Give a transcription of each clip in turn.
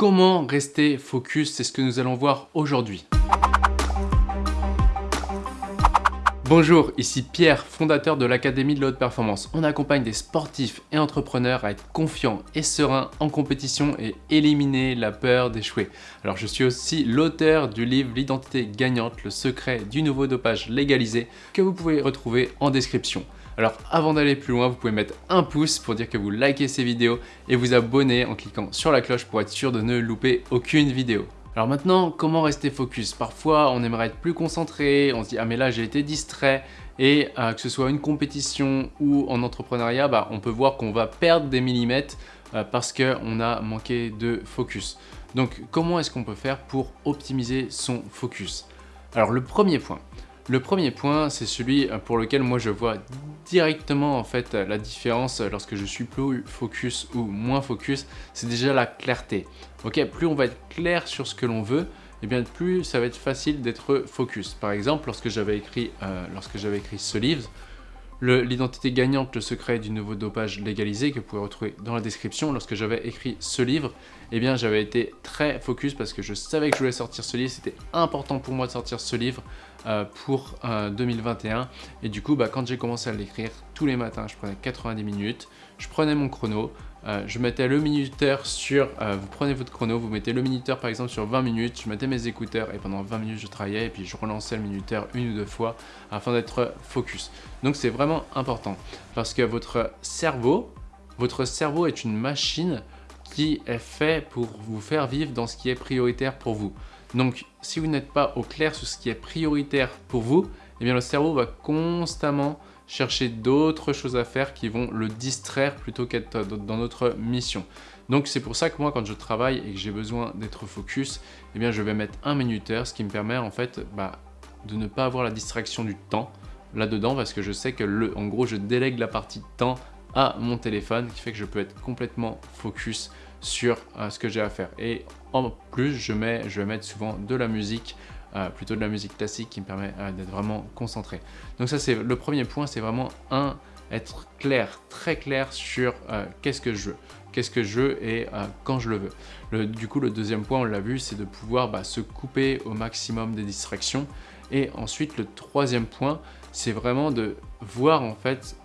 Comment rester focus C'est ce que nous allons voir aujourd'hui. Bonjour, ici Pierre, fondateur de l'Académie de la Haute Performance. On accompagne des sportifs et entrepreneurs à être confiants et sereins en compétition et éliminer la peur d'échouer. Alors je suis aussi l'auteur du livre L'identité gagnante, le secret du nouveau dopage légalisé que vous pouvez retrouver en description. Alors avant d'aller plus loin, vous pouvez mettre un pouce pour dire que vous likez ces vidéos et vous abonner en cliquant sur la cloche pour être sûr de ne louper aucune vidéo. Alors maintenant, comment rester focus? Parfois, on aimerait être plus concentré, on se dit « Ah mais là, j'ai été distrait » et euh, que ce soit une compétition ou en entrepreneuriat, bah, on peut voir qu'on va perdre des millimètres euh, parce qu'on a manqué de focus. Donc, comment est-ce qu'on peut faire pour optimiser son focus? Alors, le premier point, le premier point, c'est celui euh, pour lequel moi je vois directement en fait la différence lorsque je suis plus focus ou moins focus, c'est déjà la clarté. Ok, plus on va être clair sur ce que l'on veut, et eh bien plus ça va être facile d'être focus. Par exemple, lorsque j'avais écrit, euh, écrit ce livre, l'identité gagnante, le secret du nouveau dopage légalisé que vous pouvez retrouver dans la description. Lorsque j'avais écrit ce livre, eh bien j'avais été très focus parce que je savais que je voulais sortir ce livre. C'était important pour moi de sortir ce livre euh, pour 2021. Euh, Et du coup, bah, quand j'ai commencé à l'écrire, tous les matins, je prenais 90 minutes, je prenais mon chrono, euh, je mettais le minuteur sur, vous prenez votre chrono, vous mettez le minuteur par exemple sur 20 minutes, je mettais mes écouteurs et pendant 20 minutes je travaillais et puis je relançais le minuteur une ou deux fois afin d'être focus. Donc c'est vraiment important parce que votre cerveau, votre cerveau est une machine qui est fait pour vous faire vivre dans ce qui est prioritaire pour vous. Donc, si vous n'êtes pas au clair sur ce qui est prioritaire pour vous, eh bien le cerveau va constamment chercher d'autres choses à faire qui vont le distraire plutôt qu'être dans notre mission. Donc c'est pour ça que moi quand je travaille et que j'ai besoin d'être focus, eh bien je vais mettre un minuteur, ce qui me permet en fait bah, de ne pas avoir la distraction du temps là-dedans parce que je sais que le, en gros je délègue la partie temps à mon téléphone qui fait que je peux être complètement focus sur euh, ce que j'ai à faire. Et en plus, je, mets, je vais mettre souvent de la musique, plutôt de la musique classique qui me permet euh, d'être vraiment concentré. Donc ça, c'est le premier point, c'est vraiment un, être clair, très clair sur qu'est-ce que je veux qu'est-ce que je veux et quand je le veux. Du coup, le deuxième point, on l'a vu, c'est de pouvoir bah, se couper au maximum des distractions. Et ensuite, le troisième point, c'est vraiment de voir en fait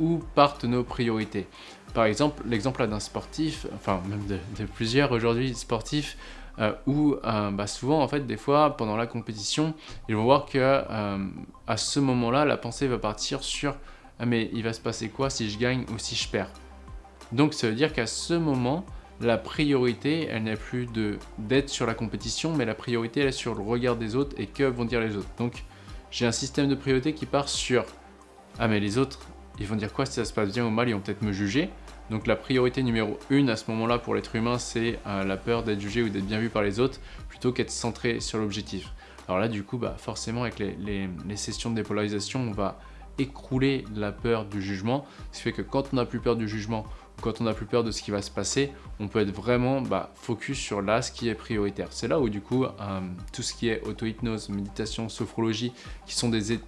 où partent nos priorités. Par exemple, l'exemple d'un sportif, enfin même de, plusieurs aujourd'hui sportifs, euh, où euh, bah, souvent en fait des fois pendant la compétition ils vont voir que euh, à ce moment là la pensée va partir sur ah, mais il va se passer quoi si je gagne ou si je perds? Donc ça veut dire qu'à ce moment la priorité elle n'est plus d'être sur la compétition mais la priorité elle est sur le regard des autres et que vont dire les autres donc j'ai un système de priorité qui part sur ah mais les autres ils vont dire quoi si ça se passe bien ou mal, ils vont peut-être me juger. Donc la priorité numéro une à ce moment-là pour l'être humain, c'est euh, la peur d'être jugé ou d'être bien vu par les autres, plutôt qu'être centré sur l'objectif. Alors là, du coup, bah, forcément, avec les, sessions de dépolarisation, on va écrouler la peur du jugement, ce qui fait que quand on n'a plus peur du jugement, ou quand on n'a plus peur de ce qui va se passer, on peut être vraiment bah, focus sur là, ce qui est prioritaire. C'est là où du coup, euh, tout ce qui est auto-hypnose, méditation, sophrologie, qui sont des,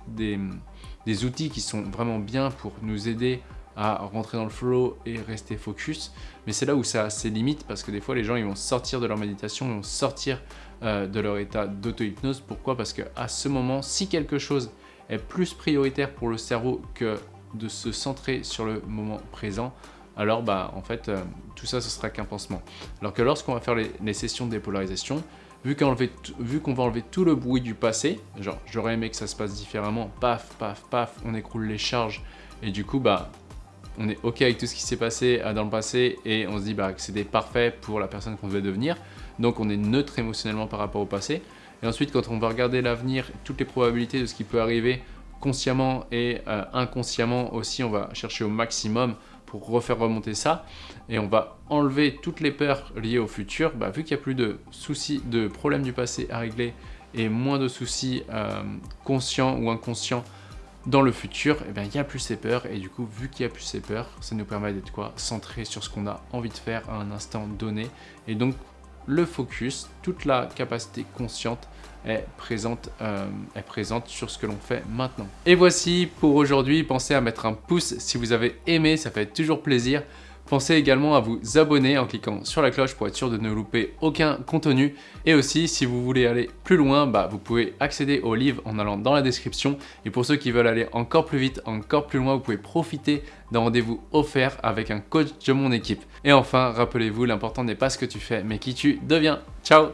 des outils qui sont vraiment bien pour nous aider à rentrer dans le flow et rester focus. Mais c'est là où ça a ses limites parce que des fois les gens ils vont sortir de leur méditation, ils vont sortir euh, de leur état d'auto-hypnose. Pourquoi? Parce qu'à ce moment, si quelque chose est plus prioritaire pour le cerveau que de se centrer sur le moment présent, alors bah en fait euh, tout ça ce sera qu'un pansement. Alors que lorsqu'on va faire les, sessions de dépolarisation, vu qu'on va enlever tout le bruit du passé, genre j'aurais aimé que ça se passe différemment, paf, paf, paf, on écroule les charges et du coup bah on est ok avec tout ce qui s'est passé euh, dans le passé et on se dit bah, que c'était parfait pour la personne qu'on devait devenir, donc on est neutre émotionnellement par rapport au passé. Et ensuite quand on va regarder l'avenir, toutes les probabilités de ce qui peut arriver consciemment et euh, inconsciemment aussi, on va chercher au maximum pour refaire remonter ça. Et on va enlever toutes les peurs liées au futur, bah, vu qu'il n'y a plus de soucis, de problèmes du passé à régler et moins de soucis euh, conscients ou inconscients dans le futur, eh bien, il n'y a plus ces peurs et du coup vu qu'il n'y a plus ces peurs, ça nous permet d'être quoi Centré sur ce qu'on a envie de faire à un instant donné et donc le focus, toute la capacité consciente est présente, euh, est présente sur ce que l'on fait maintenant. Et voici pour aujourd'hui, pensez à mettre un pouce si vous avez aimé, ça fait toujours plaisir. Pensez également à vous abonner en cliquant sur la cloche pour être sûr de ne louper aucun contenu. Et aussi, si vous voulez aller plus loin, bah, vous pouvez accéder au livre en allant dans la description. Et pour ceux qui veulent aller encore plus vite, encore plus loin, vous pouvez profiter d'un rendez-vous offert avec un coach de mon équipe. Et enfin, rappelez-vous, l'important n'est pas ce que tu fais, mais qui tu deviens. Ciao